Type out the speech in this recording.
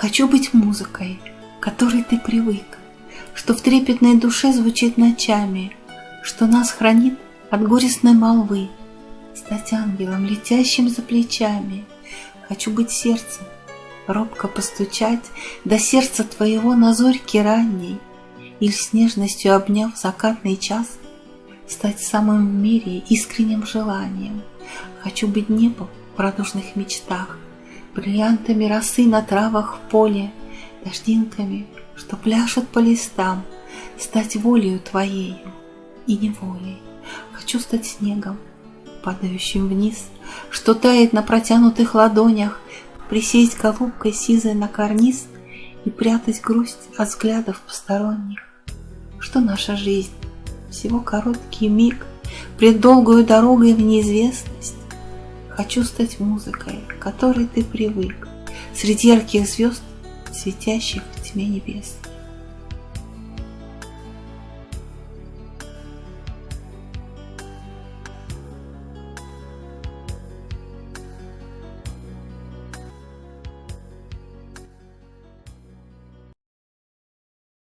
Хочу быть музыкой, которой ты привык, Что в трепетной душе звучит ночами, Что нас хранит от горестной молвы, Стать ангелом, летящим за плечами. Хочу быть сердцем, робко постучать До сердца твоего на зорьке ранней, Или с нежностью обняв закатный час, Стать самым в мире искренним желанием. Хочу быть небом в радужных мечтах, Бриллиантами росы на травах в поле, Дождинками, что пляшут по листам, Стать волею твоею и неволей. Хочу стать снегом, падающим вниз, Что тает на протянутых ладонях, Присесть голубкой сизой на карниз И прятать грусть от взглядов посторонних. Что наша жизнь, всего короткий миг, Пред долгою дорогой в неизвестность. Хочу стать музыкой, к которой ты привык, Среди ярких звезд, светящих в тьме небес.